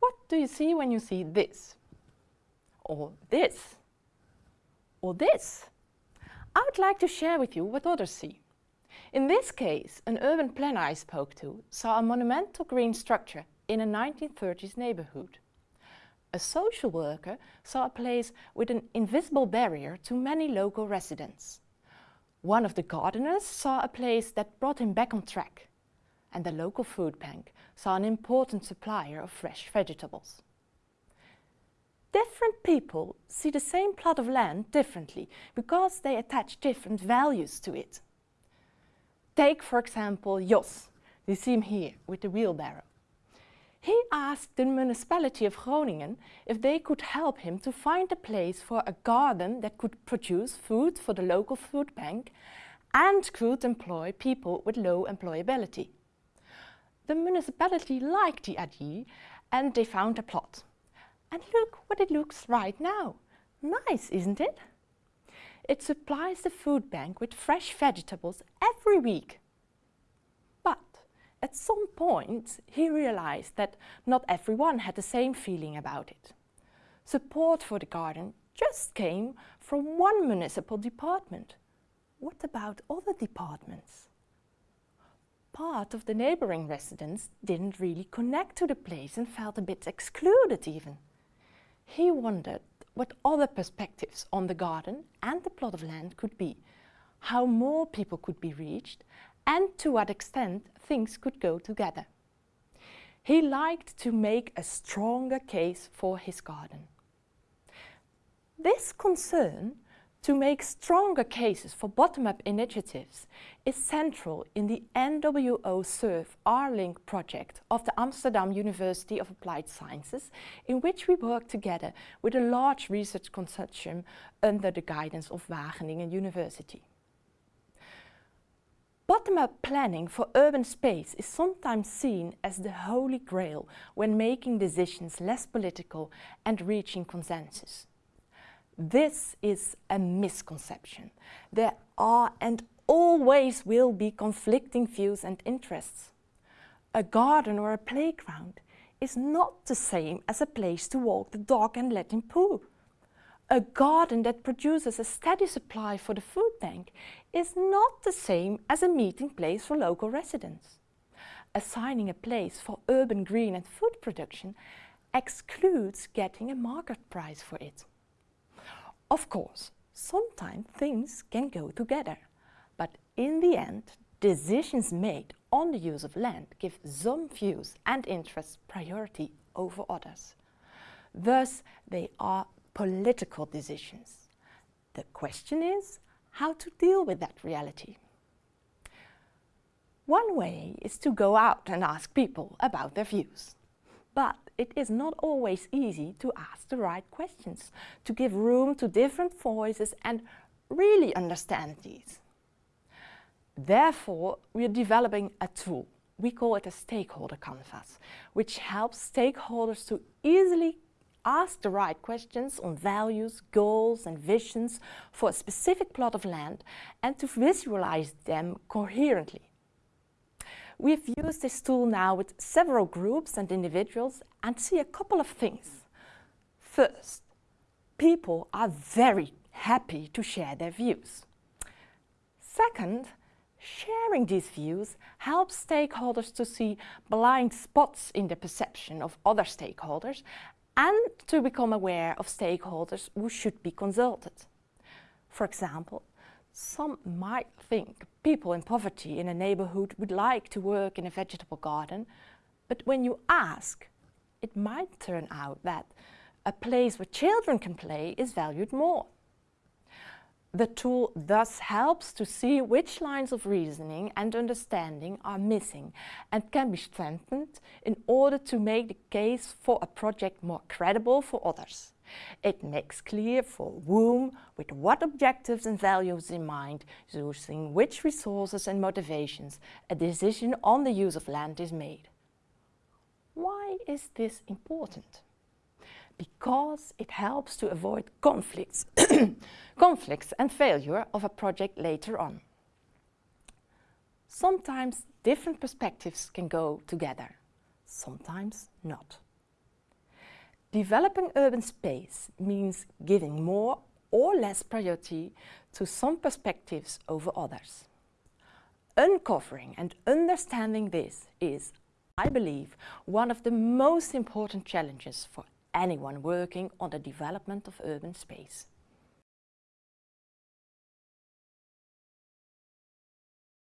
What do you see when you see this? Or this? Or this? I would like to share with you what others see. In this case, an urban planner I spoke to saw a monumental green structure in a 1930s neighborhood. A social worker saw a place with an invisible barrier to many local residents. One of the gardeners saw a place that brought him back on track. And the local food bank saw an important supplier of fresh vegetables. Different people see the same plot of land differently because they attach different values to it. Take, for example, Jos. You see him here with the wheelbarrow. He asked the municipality of Groningen if they could help him to find a place for a garden that could produce food for the local food bank and could employ people with low employability. The municipality liked the idea and they found a plot. And look what it looks right now. Nice, isn't it? It supplies the food bank with fresh vegetables every week. At some point he realized that not everyone had the same feeling about it. Support for the garden just came from one municipal department. What about other departments? Part of the neighbouring residents didn't really connect to the place and felt a bit excluded even. He wondered what other perspectives on the garden and the plot of land could be, how more people could be reached and to what extent things could go together. He liked to make a stronger case for his garden. This concern to make stronger cases for bottom-up initiatives is central in the NWO SURF R-Link project of the Amsterdam University of Applied Sciences, in which we work together with a large research consortium under the guidance of Wageningen University. Bottom-up planning for urban space is sometimes seen as the holy grail when making decisions less political and reaching consensus. This is a misconception. There are and always will be conflicting views and interests. A garden or a playground is not the same as a place to walk the dog and let him poo. A garden that produces a steady supply for the food bank is not the same as a meeting place for local residents. Assigning a place for urban green and food production excludes getting a market price for it. Of course, sometimes things can go together, but in the end, decisions made on the use of land give some views and interests priority over others. Thus, they are political decisions. The question is how to deal with that reality. One way is to go out and ask people about their views. But it is not always easy to ask the right questions, to give room to different voices and really understand these. Therefore, we are developing a tool. We call it a stakeholder canvas, which helps stakeholders to easily ask the right questions on values, goals and visions for a specific plot of land and to visualize them coherently. We've used this tool now with several groups and individuals and see a couple of things. First, people are very happy to share their views. Second, sharing these views helps stakeholders to see blind spots in the perception of other stakeholders and to become aware of stakeholders who should be consulted. For example, some might think people in poverty in a neighborhood would like to work in a vegetable garden, but when you ask, it might turn out that a place where children can play is valued more. The tool thus helps to see which lines of reasoning and understanding are missing and can be strengthened in order to make the case for a project more credible for others. It makes clear for whom, with what objectives and values in mind, using which resources and motivations, a decision on the use of land is made. Why is this important? Because it helps to avoid conflicts, conflicts and failure of a project later on. Sometimes different perspectives can go together, sometimes not. Developing urban space means giving more or less priority to some perspectives over others. Uncovering and understanding this is, I believe, one of the most important challenges for anyone working on the development of urban space.